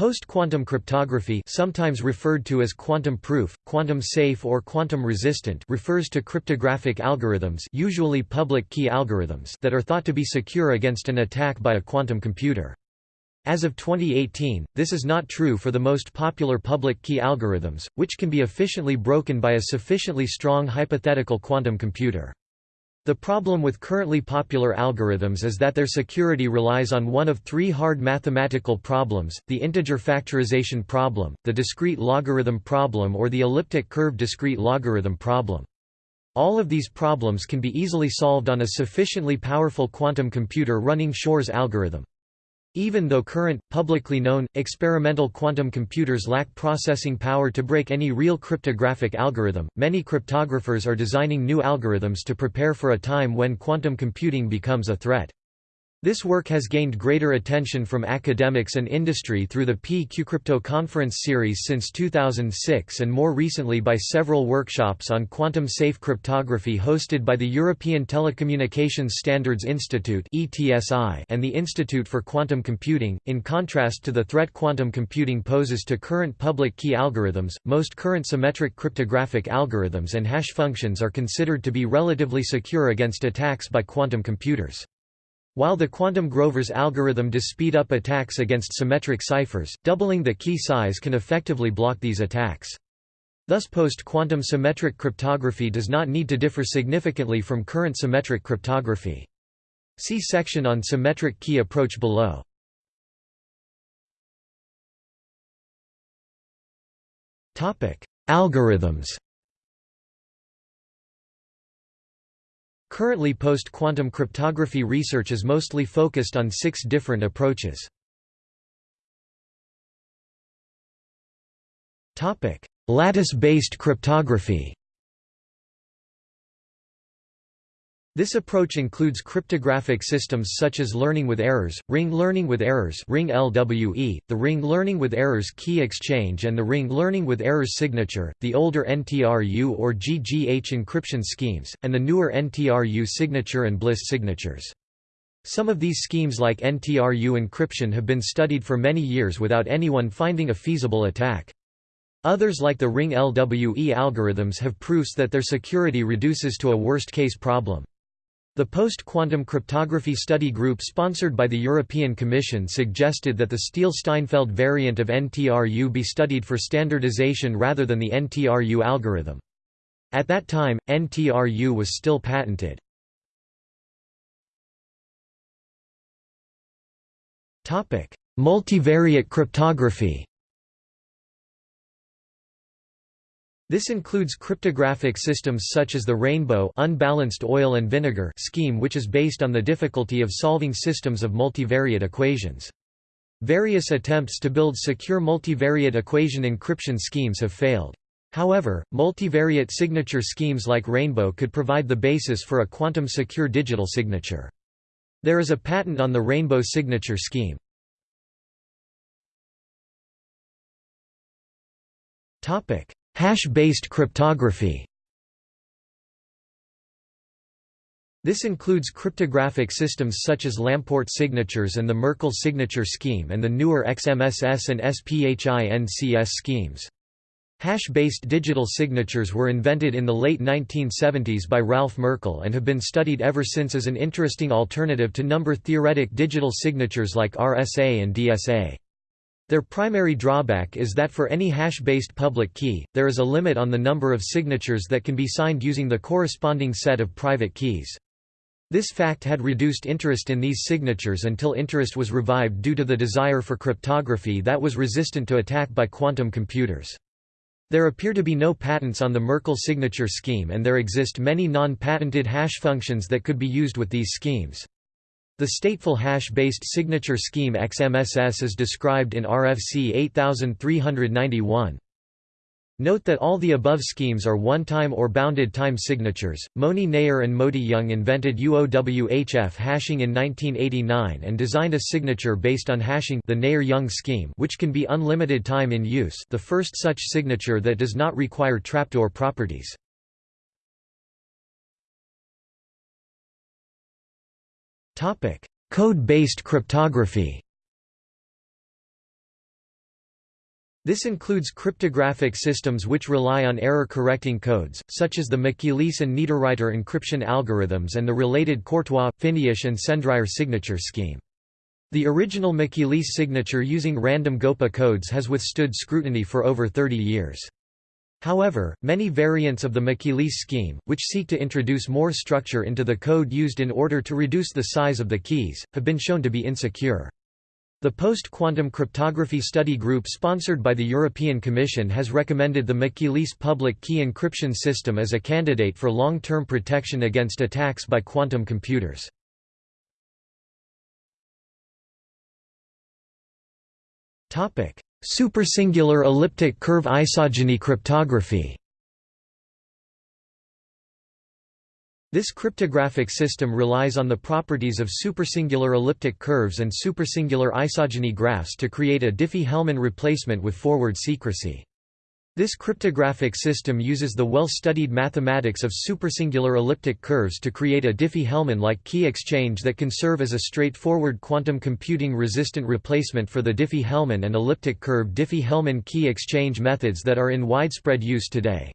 Post-quantum cryptography sometimes referred to as quantum proof, quantum safe or quantum resistant refers to cryptographic algorithms usually public key algorithms that are thought to be secure against an attack by a quantum computer. As of 2018, this is not true for the most popular public key algorithms, which can be efficiently broken by a sufficiently strong hypothetical quantum computer. The problem with currently popular algorithms is that their security relies on one of three hard mathematical problems, the integer factorization problem, the discrete logarithm problem or the elliptic curve discrete logarithm problem. All of these problems can be easily solved on a sufficiently powerful quantum computer running Shor's algorithm. Even though current, publicly known, experimental quantum computers lack processing power to break any real cryptographic algorithm, many cryptographers are designing new algorithms to prepare for a time when quantum computing becomes a threat. This work has gained greater attention from academics and industry through the PQCrypto conference series since 2006 and more recently by several workshops on quantum-safe cryptography hosted by the European Telecommunications Standards Institute and the Institute for Quantum Computing. In contrast to the threat quantum computing poses to current public key algorithms, most current symmetric cryptographic algorithms and hash functions are considered to be relatively secure against attacks by quantum computers. While the quantum Grover's algorithm does speed up attacks against symmetric ciphers, doubling the key size can effectively block these attacks. Thus post-quantum symmetric cryptography does not need to differ significantly from current symmetric cryptography. See section on symmetric key approach below. Algorithms Currently post-quantum cryptography research is mostly focused on six different approaches. Lattice-based cryptography This approach includes cryptographic systems such as learning with errors, ring learning with errors ring LWE, the ring learning with errors key exchange and the ring learning with errors signature, the older NTRU or GGH encryption schemes, and the newer NTRU signature and Bliss signatures. Some of these schemes like NTRU encryption have been studied for many years without anyone finding a feasible attack. Others like the ring LWE algorithms have proofs that their security reduces to a worst-case problem. The post-quantum cryptography study group sponsored by the European Commission suggested that the Stehle-Steinfeld variant of NTRU be studied for standardization rather than the NTRU algorithm. At that time, NTRU was still patented. Multivariate cryptography This includes cryptographic systems such as the rainbow unbalanced oil and vinegar scheme which is based on the difficulty of solving systems of multivariate equations. Various attempts to build secure multivariate equation encryption schemes have failed. However, multivariate signature schemes like Rainbow could provide the basis for a quantum-secure digital signature. There is a patent on the Rainbow signature scheme. Topic: Hash-based cryptography This includes cryptographic systems such as Lamport signatures and the Merkle signature scheme and the newer XMSS and SPHINCS schemes. Hash-based digital signatures were invented in the late 1970s by Ralph Merkle and have been studied ever since as an interesting alternative to number-theoretic digital signatures like RSA and DSA. Their primary drawback is that for any hash-based public key, there is a limit on the number of signatures that can be signed using the corresponding set of private keys. This fact had reduced interest in these signatures until interest was revived due to the desire for cryptography that was resistant to attack by quantum computers. There appear to be no patents on the Merkle signature scheme and there exist many non-patented hash functions that could be used with these schemes. The stateful hash-based signature scheme XMSS is described in RFC 8391. Note that all the above schemes are one-time or bounded time signatures. Moni Naor and Moti Yung invented UOWHF hashing in 1989 and designed a signature based on hashing the Naor-Yung scheme, which can be unlimited time in use, the first such signature that does not require trapdoor properties. Code-based cryptography This includes cryptographic systems which rely on error-correcting codes, such as the McEliece and Niederreiter encryption algorithms and the related Courtois, Finiasz and Sendrier signature scheme. The original McEliece signature using random Goppa codes has withstood scrutiny for over 30 years. However, many variants of the McEliece scheme, which seek to introduce more structure into the code used in order to reduce the size of the keys, have been shown to be insecure. The Post-Quantum Cryptography Study Group sponsored by the European Commission has recommended the McEliece public key encryption system as a candidate for long-term protection against attacks by quantum computers. Supersingular elliptic curve isogeny cryptography This cryptographic system relies on the properties of supersingular elliptic curves and supersingular isogeny graphs to create a Diffie-Hellman replacement with forward secrecy. This cryptographic system uses the well-studied mathematics of supersingular elliptic curves to create a Diffie-Hellman-like key exchange that can serve as a straightforward quantum computing resistant replacement for the Diffie-Hellman and elliptic curve Diffie-Hellman key exchange methods that are in widespread use today.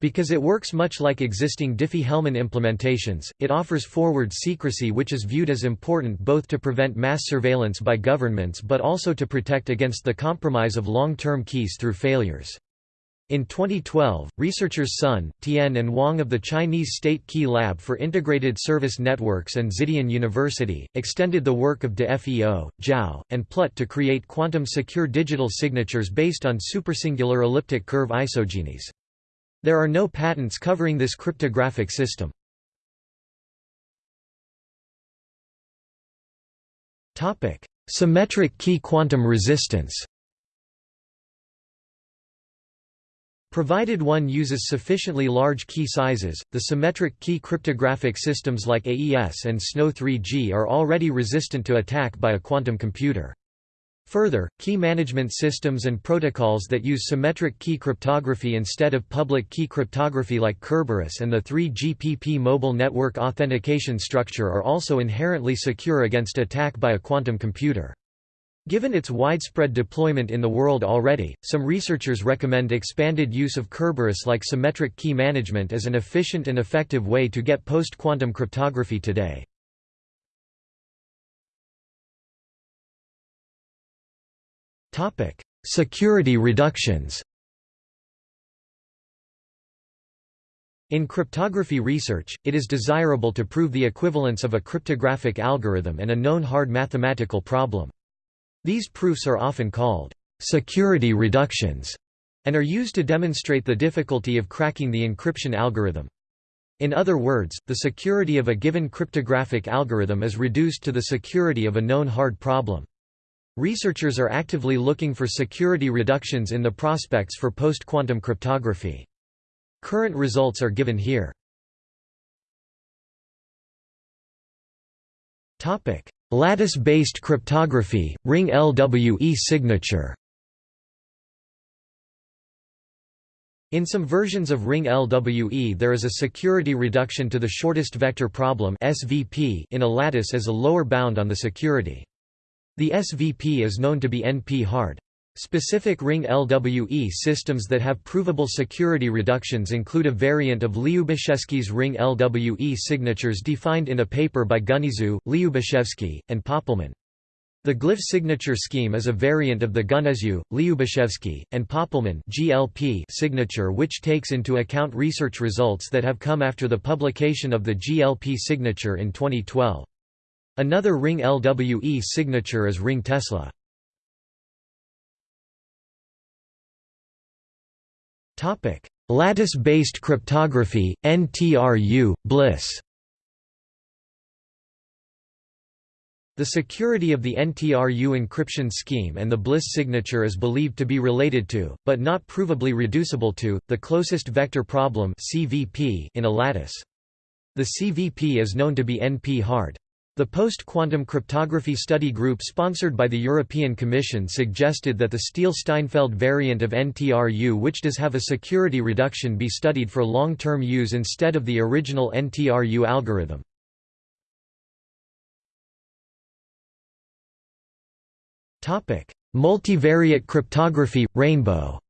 Because it works much like existing Diffie-Hellman implementations, it offers forward secrecy which is viewed as important both to prevent mass surveillance by governments but also to protect against the compromise of long-term keys through failures. In 2012, researchers Sun, Tian and Wang of the Chinese State Key Lab for Integrated Service Networks and Xidian University, extended the work of De Feo, Jao, and Plut to create quantum-secure digital signatures based on supersingular elliptic curve isogenies. There are no patents covering this cryptographic system. Symmetric key quantum resistance Provided one uses sufficiently large key sizes, the symmetric key cryptographic systems like AES and SNOW 3G are already resistant to attack by a quantum computer. Further, key management systems and protocols that use symmetric key cryptography instead of public key cryptography like Kerberos and the 3GPP mobile network authentication structure are also inherently secure against attack by a quantum computer. Given its widespread deployment in the world already, some researchers recommend expanded use of Kerberos-like symmetric key management as an efficient and effective way to get post-quantum cryptography today. Security reductions. In cryptography research, it is desirable to prove the equivalence of a cryptographic algorithm and a known hard mathematical problem. These proofs are often called security reductions and are used to demonstrate the difficulty of cracking the encryption algorithm. In other words, the security of a given cryptographic algorithm is reduced to the security of a known hard problem. Researchers are actively looking for security reductions in the prospects for post-quantum cryptography. Current results are given here. Lattice-based cryptography, ring LWE signature In some versions of ring LWE there is a security reduction to the shortest vector problem SVP in a lattice as a lower bound on the security. The SVP is known to be NP-hard. Specific ring LWE systems that have provable security reductions include a variant of Lyubashevsky's ring LWE signatures defined in a paper by Güneysu, Lyubashevsky, and Pöppelmann. The glyph signature scheme is a variant of the Güneysu, Lyubashevsky, and Pöppelmann GLP signature which takes into account research results that have come after the publication of the GLP signature in 2012. Another ring LWE signature is ring Tesla. Lattice-based cryptography, NTRU, Bliss The security of the NTRU encryption scheme and the Bliss signature is believed to be related to, but not provably reducible to, the closest vector problem (CVP) in a lattice. The CVP is known to be NP-hard. The post-quantum cryptography study group sponsored by the European Commission suggested that the Stehle-Steinfeld variant of NTRU which does have a security reduction be studied for long-term use instead of the original NTRU algorithm. Multivariate cryptography – Rainbow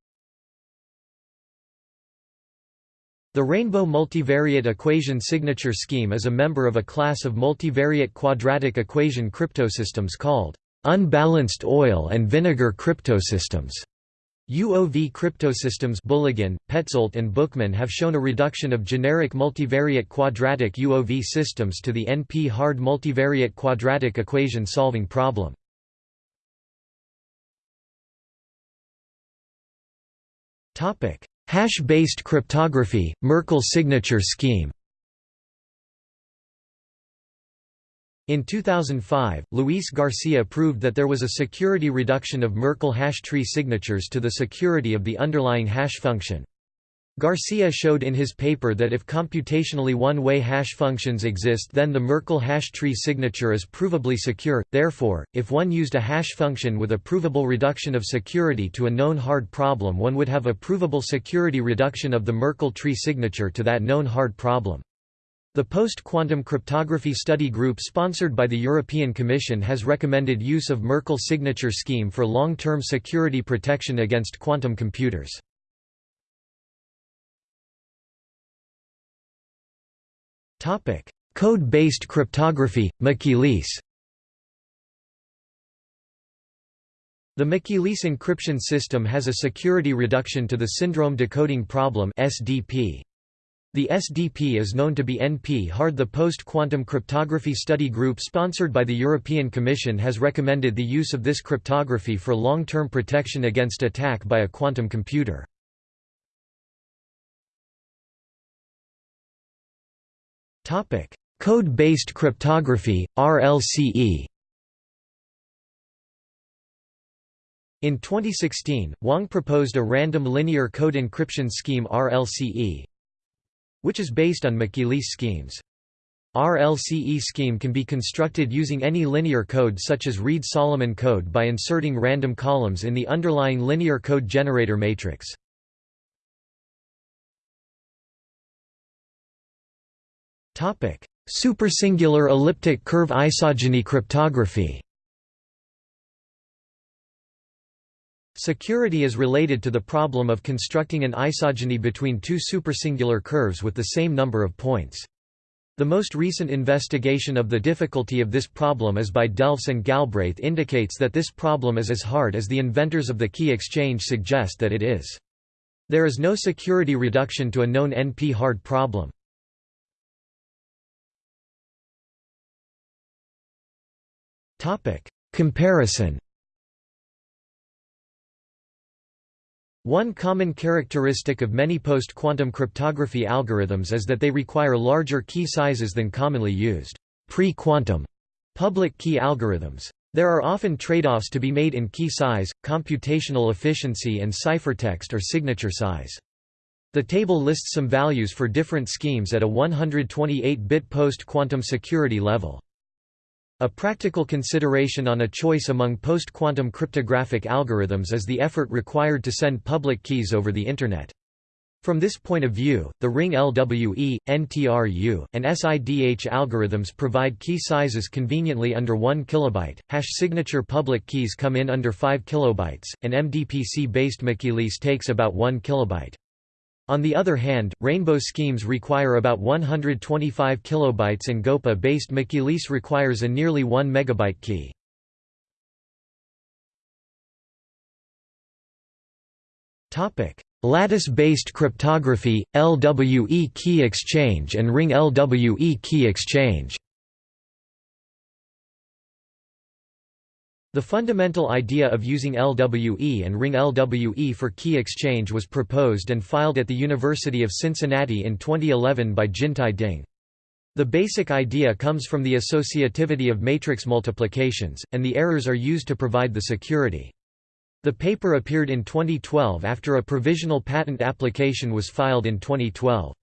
The rainbow multivariate equation signature scheme is a member of a class of multivariate quadratic equation cryptosystems called unbalanced oil and vinegar cryptosystems. UOV cryptosystems Bulygin, Petzoldt and Buchmann have shown a reduction of generic multivariate quadratic UOV systems to the NP-hard multivariate quadratic equation solving problem. Topic: Hash-based cryptography, Merkle signature scheme In 2005, Luis Garcia proved that there was a security reduction of Merkle hash tree signatures to the security of the underlying hash function. Garcia showed in his paper that if computationally one-way hash functions exist then the Merkle hash tree signature is provably secure, therefore, if one used a hash function with a provable reduction of security to a known hard problem one would have a provable security reduction of the Merkle tree signature to that known hard problem. The Post-Quantum Cryptography Study Group sponsored by the European Commission has recommended use of Merkle signature scheme for long-term security protection against quantum computers. Code-based cryptography, McEliece The McEliece encryption system has a security reduction to the syndrome decoding problem SDP. The SDP is known to be NP-hard The Post-Quantum Cryptography Study Group sponsored by the European Commission has recommended the use of this cryptography for long-term protection against attack by a quantum computer. Code-based cryptography, RLCE In 2016, Wang proposed a random linear code encryption scheme RLCE, which is based on McEliece schemes. RLCE scheme can be constructed using any linear code such as Reed-Solomon code by inserting random columns in the underlying linear code generator matrix. Topic: Supersingular elliptic curve isogeny cryptography. Security is related to the problem of constructing an isogeny between two supersingular curves with the same number of points. The most recent investigation of the difficulty of this problem is by Delfs and Galbraith indicates that this problem is as hard as the inventors of the key exchange suggest that it is. There is no security reduction to a known NP-hard problem. Comparison One common characteristic of many post-quantum cryptography algorithms is that they require larger key sizes than commonly used pre-quantum public key algorithms. There are often trade-offs to be made in key size, computational efficiency and ciphertext or signature size. The table lists some values for different schemes at a 128-bit post-quantum security level. A practical consideration on a choice among post-quantum cryptographic algorithms is the effort required to send public keys over the Internet. From this point of view, the ring LWE, NTRU, and SIDH algorithms provide key sizes conveniently under 1 kilobyte. Hash signature public keys come in under 5 kilobytes, and MDPC-based McEliece takes about 1 kilobyte. On the other hand, rainbow schemes require about 125 kilobytes and Goppa-based McEliece requires a nearly 1 megabyte key. Lattice-based cryptography, LWE key exchange and ring LWE key exchange The fundamental idea of using LWE and ring LWE for key exchange was proposed and filed at the University of Cincinnati in 2011 by Jintai Ding. The basic idea comes from the associativity of matrix multiplications, and the errors are used to provide the security. The paper appeared in 2012 after a provisional patent application was filed in 2012.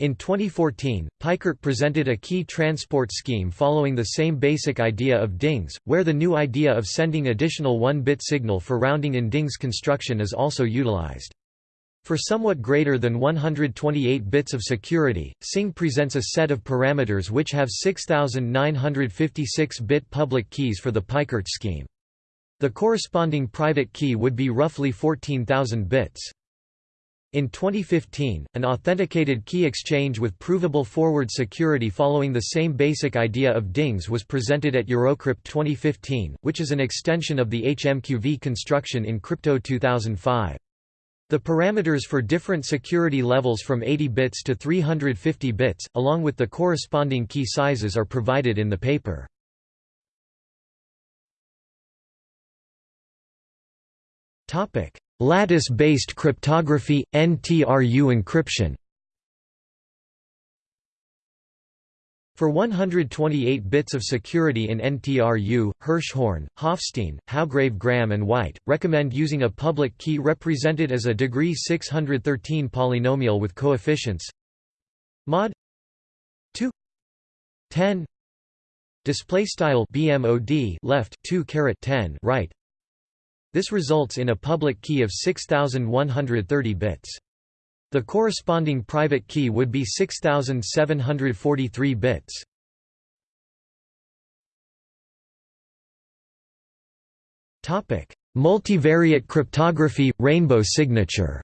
In 2014, Peikert presented a key transport scheme following the same basic idea of Ding's, where the new idea of sending additional 1-bit signal for rounding in Ding's construction is also utilized. For somewhat greater than 128 bits of security, Singh presents a set of parameters which have 6956-bit public keys for the Peikert scheme. The corresponding private key would be roughly 14,000 bits. In 2015, an authenticated key exchange with provable forward security following the same basic idea of Ding's was presented at Eurocrypt 2015, which is an extension of the HMQV construction in Crypto 2005. The parameters for different security levels from 80 bits to 350 bits, along with the corresponding key sizes are provided in the paper. Lattice-based cryptography, NTRU encryption. For 128 bits of security in NTRU, Hirschhorn, Hoffstein, Howgrave Graham and Whyte, recommend using a public key represented as a degree 613 polynomial with coefficients. Mod 2 10 display style bmod left 2 caret 10 right this results in a public key of 6130 bits. The corresponding private key would be 6743 bits. Topic: Multivariate cryptography rainbow signature.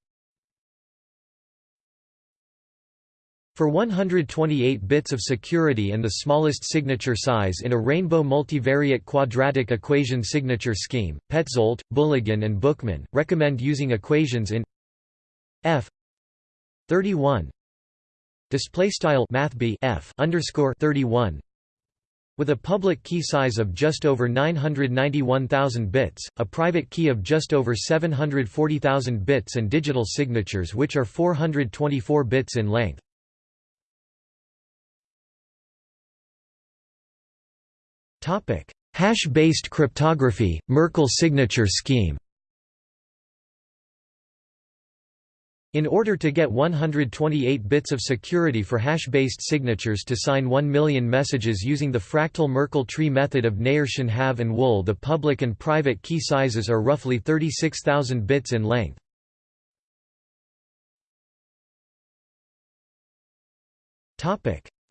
For 128 bits of security and the smallest signature size in a rainbow multivariate quadratic equation signature scheme, Petzoldt, Bulygin and Buchmann, recommend using equations in f 31 display style mathb f underscore 31 with a public key size of just over 991,000 bits, a private key of just over 740,000 bits and digital signatures which are 424 bits in length. Hash-based cryptography, Merkle signature scheme. In order to get 128 bits of security for hash-based signatures to sign 1 million messages using the fractal Merkle tree method of Naor Shenhav and Wool the public and private key sizes are roughly 36,000 bits in length.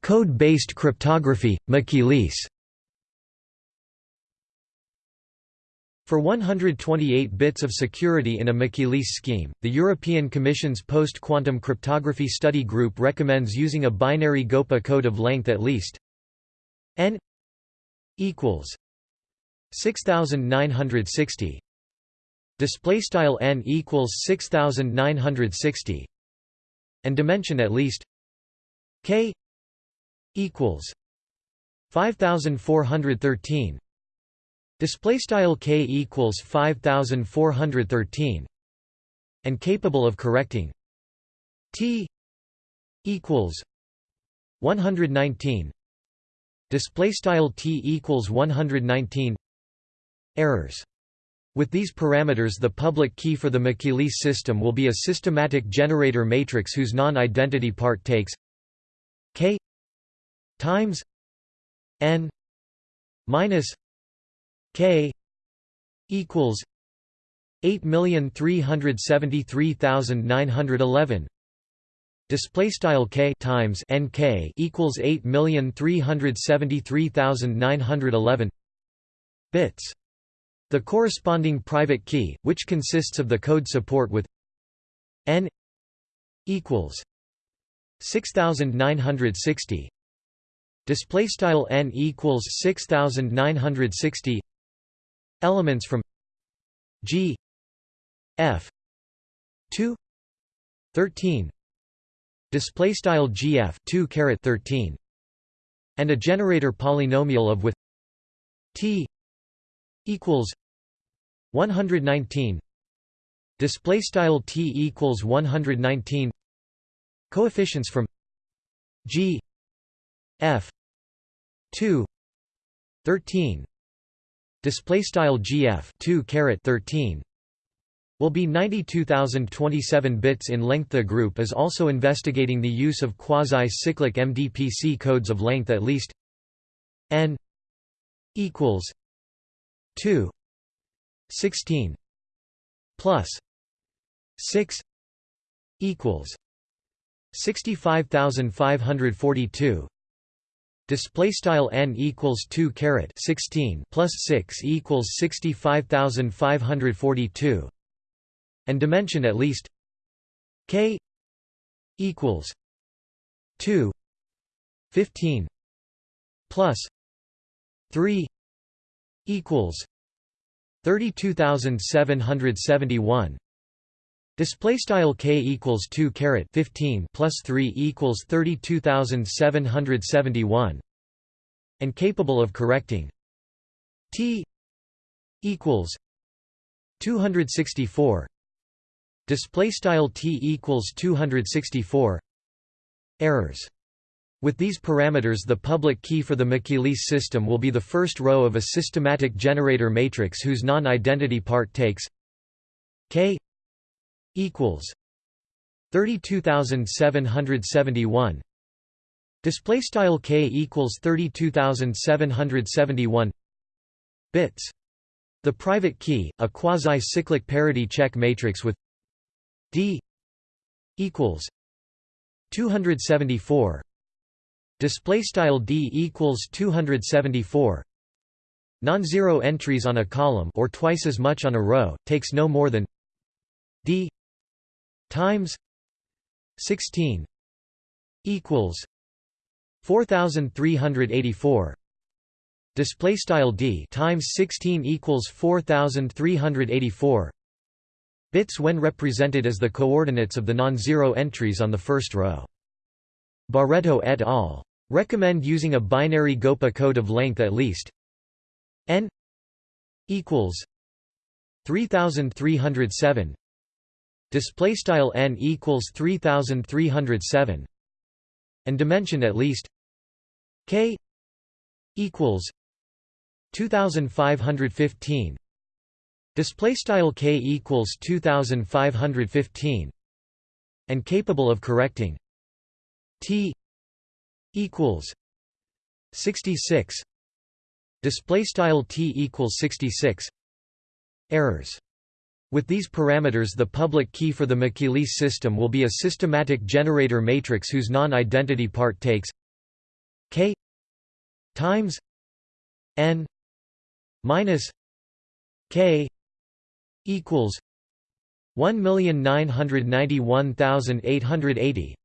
Code-based cryptography, McEliece For 128 bits of security in a McEliece scheme, the European Commission's Post-Quantum Cryptography Study Group recommends using a binary Goppa code of length at least n equals 6960 display style n equals 6960 and dimension at least k equals 5413 display style k equals 5413 and capable of correcting t equals 119 display style t equals 119 errors. With these parameters the public key for the McEliece system will be a systematic generator matrix whose non-identity part takes k times n minus K equals eight million three hundred seventy three thousand nine hundred eleven. Display style k times nk equals 8373911 bits. The corresponding private key which consists of the code support with n equals 6960 display style n equals 6960 Elements from G F 2 13 display style GF 2 caret 13 and a generator polynomial of with T equals 119 display style T equals 119 coefficients from G F 2 13 display style gf 2 caret 13 will be 92027 bits in length. The group is also investigating the use of quasi-cyclic MDPC codes of length at least n equals 2 16 plus 6 equals 65542 display style n equals 2 caret 16 plus 6 equals 65542 and dimension at least k equals 2 15 plus 3 equals 32771 Display style k equals 2 caret 15 plus 3 equals 32771 and capable of correcting. T equals 264 display style t equals 264 errors. With these parameters the public key for the McEliece system will be the first row of a systematic generator matrix whose non-identity part takes k equals 32771 display style k equals 32771 bits. The private key a quasi-cyclic parity check matrix with d equals 274 display style d equals 274 non-zero entries on a column or twice as much on a row takes no more than d times 16 equals 4384 display style d times 16 equals 4384 bits when represented as the coordinates of the non-zero entries on the first row. Barreto et al. Recommend using a binary Goppa code of length at least. N equals 3307 display style n equals 3307 and dimension at least k equals 2515 display style k equals 2515 and capable of correcting t equals 66 display style t equals 66 errors with these parameters the public key for the McEliece system will be a systematic generator matrix whose non-identity part takes k times n minus k equals 1991880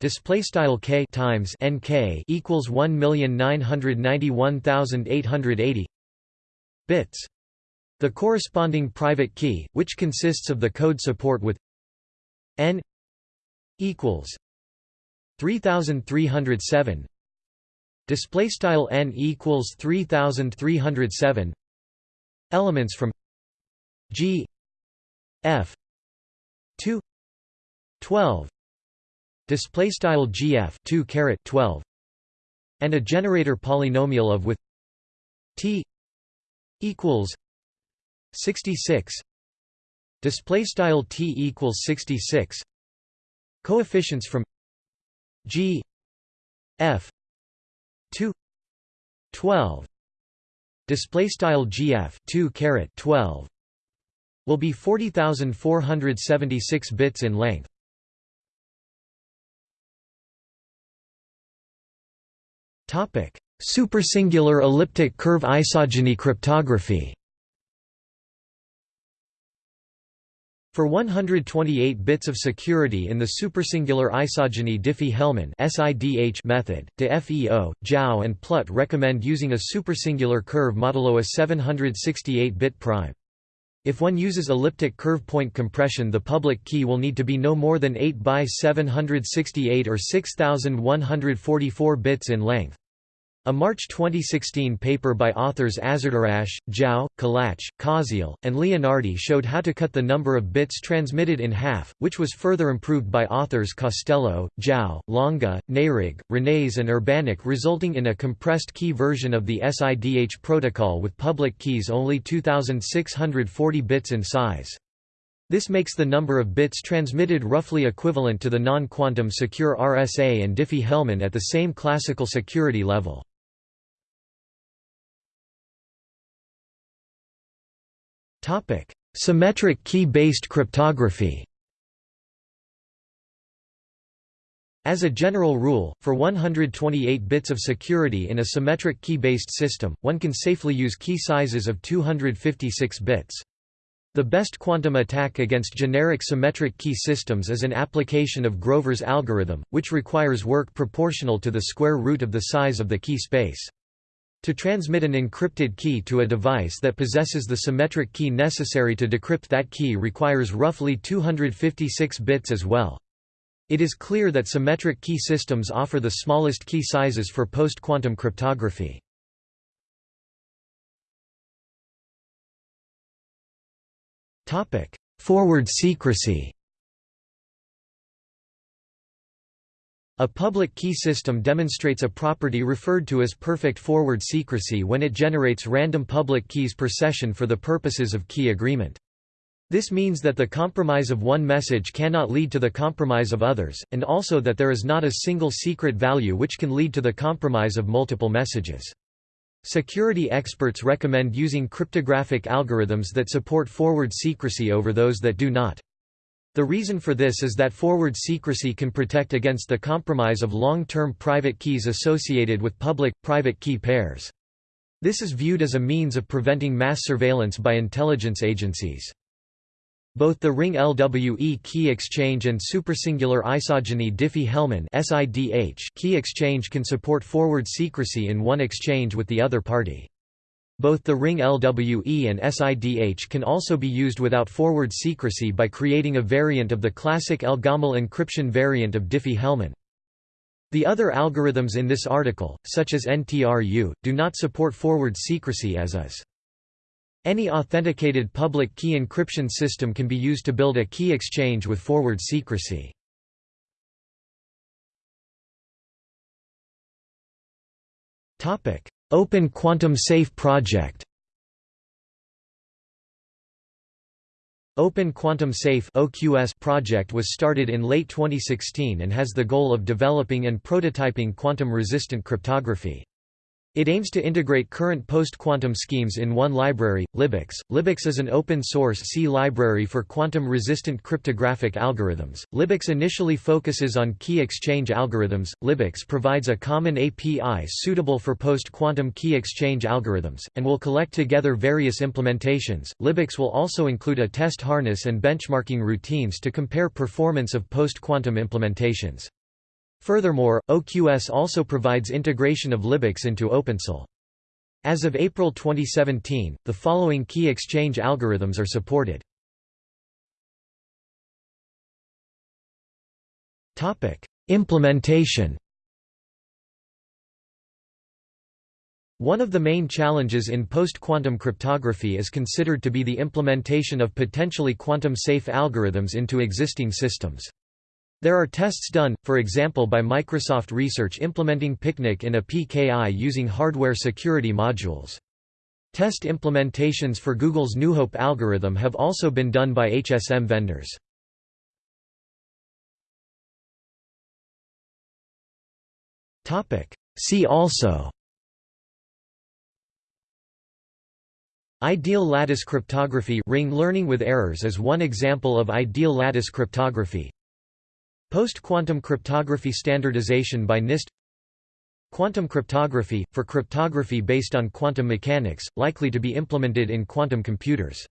display style k times nk equals 1991880 bits the corresponding private key which consists of the code support with n equals 3307 display style n equals 3307 elements from g f 2 12 display style gf 2 caret 12 and a generator polynomial of with t equals 66 display style t equals 66 coefficients from g f 2 12 display style gf 2 caret 12 will be 40476 bits in length. Topic: Supersingular elliptic curve isogeny cryptography. For 128 bits of security in the supersingular isogeny Diffie-Hellman method, de FEO, Jao and Plut recommend using a supersingular curve modulo a 768-bit prime. If one uses elliptic curve point compression the public key will need to be no more than 8 by 768 or 6144 bits in length. A March 2016 paper by authors Azarderakhsh, Jao, Kalach, Koziel, and Leonardi showed how to cut the number of bits transmitted in half, which was further improved by authors Costello, Jao, Longa, Naehrig, Renes and Urbanik resulting in a compressed key version of the SIDH protocol with public keys only 2640 bits in size. This makes the number of bits transmitted roughly equivalent to the non-quantum secure RSA and Diffie-Hellman at the same classical security level. Topic: Symmetric key-based cryptography. As a general rule, for 128 bits of security in a symmetric key-based system, one can safely use key sizes of 256 bits. The best quantum attack against generic symmetric key systems is an application of Grover's algorithm, which requires work proportional to the square root of the size of the key space. To transmit an encrypted key to a device that possesses the symmetric key necessary to decrypt that key requires roughly 256 bits as well. It is clear that symmetric key systems offer the smallest key sizes for post-quantum cryptography. Forward secrecy A public key system demonstrates a property referred to as perfect forward secrecy when it generates random public keys per session for the purposes of key agreement. This means that the compromise of one message cannot lead to the compromise of others, and also that there is not a single secret value which can lead to the compromise of multiple messages. Security experts recommend using cryptographic algorithms that support forward secrecy over those that do not. The reason for this is that forward secrecy can protect against the compromise of long-term private keys associated with public-private key pairs. This is viewed as a means of preventing mass surveillance by intelligence agencies. Both the ring LWE key exchange and supersingular isogeny Diffie-Hellman key exchange can support forward secrecy in one exchange with the other party. Both the ring LWE and SIDH can also be used without forward secrecy by creating a variant of the classic Elgamal encryption variant of Diffie-Hellman. The other algorithms in this article, such as NTRU, do not support forward secrecy as is. Any authenticated public key encryption system can be used to build a key exchange with forward secrecy. Open Quantum Safe Project Open Quantum Safe project was started in late 2016 and has the goal of developing and prototyping quantum-resistant cryptography. It aims to integrate current post-quantum schemes in one library, liboqs. liboqs is an open-source C library for quantum-resistant cryptographic algorithms. liboqs initially focuses on key exchange algorithms. liboqs provides a common API suitable for post-quantum key exchange algorithms, and will collect together various implementations. liboqs will also include a test harness and benchmarking routines to compare performance of post-quantum implementations. Furthermore, OQS also provides integration of liboqs into OpenSSL. As of April 2017, the following key exchange algorithms are supported. Implementation One of the main challenges in post-quantum cryptography is considered to be the implementation of potentially quantum-safe algorithms into existing systems. There are tests done, for example by Microsoft Research implementing Picnic in a PKI using hardware security modules. Test implementations for Google's NewHope algorithm have also been done by HSM vendors. See also Ideal lattice cryptography ring learning with errors is one example of ideal lattice cryptography Post-quantum cryptography standardization by NIST. Quantum cryptography, for cryptography based on quantum mechanics, likely to be implemented in quantum computers